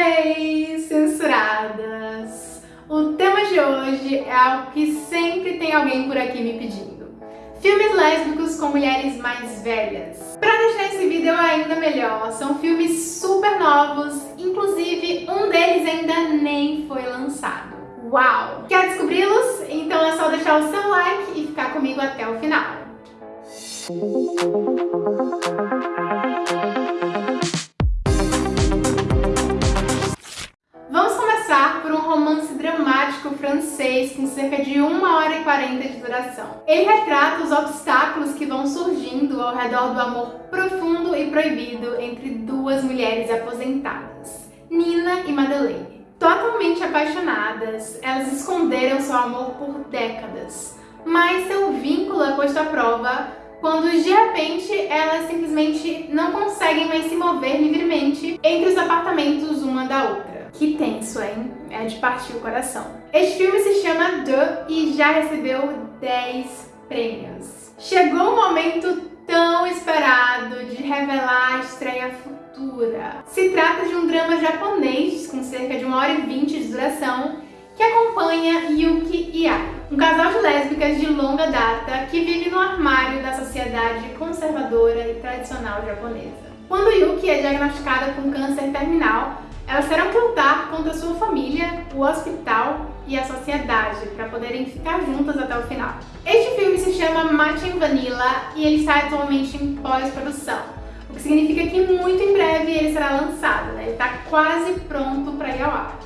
Hey, censuradas! O tema de hoje é algo que sempre tem alguém por aqui me pedindo. Filmes lésbicos com mulheres mais velhas. Pra deixar esse vídeo ainda melhor, são filmes super novos, inclusive um deles ainda nem foi lançado. Uau! Quer descobri-los? Então é só deixar o seu like e ficar comigo até o final. Francês com cerca de 1 hora e 40 de duração. Ele retrata os obstáculos que vão surgindo ao redor do amor profundo e proibido entre duas mulheres aposentadas, Nina e Madeleine. Totalmente apaixonadas, elas esconderam seu amor por décadas, mas seu vínculo é posto à prova quando de repente elas simplesmente não conseguem mais se mover livremente entre os apartamentos uma da outra. Que tenso, hein? É de partir o coração. Este filme se chama The e já recebeu 10 prêmios. Chegou o momento tão esperado de revelar a estreia futura. Se trata de um drama japonês com cerca de 1 hora e 20 de duração que acompanha Yuki e Ai, um casal de lésbicas de longa data que vive no armário da sociedade conservadora e tradicional japonesa. Quando Yuki é diagnosticada com câncer terminal, elas terão que lutar contra sua família, o hospital e a sociedade para poderem ficar juntas até o final. Este filme se chama Matching Vanilla e ele está atualmente em pós-produção, o que significa que muito em breve ele será lançado, né? ele está quase pronto para ir ao ar.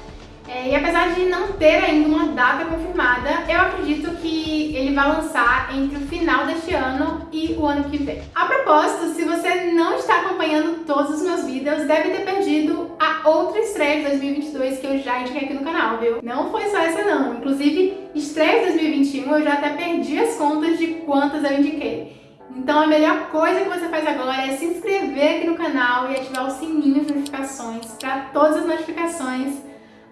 É, e apesar de não ter ainda uma data confirmada, eu acredito que ele vai lançar entre o final deste ano e o ano que vem. A propósito, se você não está acompanhando todos os meus vídeos, deve ter perdido a outra estreia de 2022 que eu já indiquei aqui no canal, viu? Não foi só essa não, inclusive estreia de 2021 eu já até perdi as contas de quantas eu indiquei. Então a melhor coisa que você faz agora é se inscrever aqui no canal e ativar o sininho de notificações para todas as notificações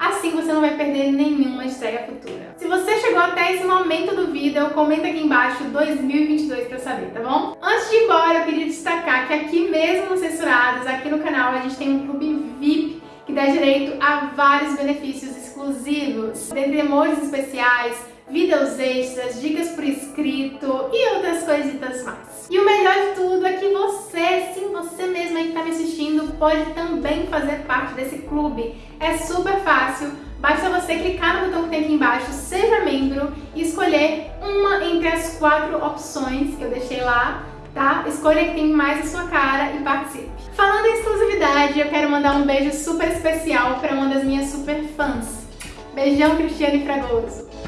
Assim você não vai perder nenhuma estreia futura. Se você chegou até esse momento do vídeo, comenta aqui embaixo 2022 pra saber, tá bom? Antes de ir embora, eu queria destacar que aqui mesmo no Censuradas, aqui no canal, a gente tem um clube VIP que dá direito a vários benefícios exclusivos, dentre emojis especiais, vídeos extras, dicas por escrito e outras coisitas mais. E o melhor de tudo é que você, sim, você mesmo aí que está me assistindo, pode também fazer parte desse clube. É super fácil, basta você clicar no botão que tem aqui embaixo, seja membro, e escolher uma entre as quatro opções que eu deixei lá, tá? Escolha que tem mais a sua cara e participe. Falando em exclusividade, eu quero mandar um beijo super especial para uma das minhas super fãs. Beijão, Cristiane Fragoso!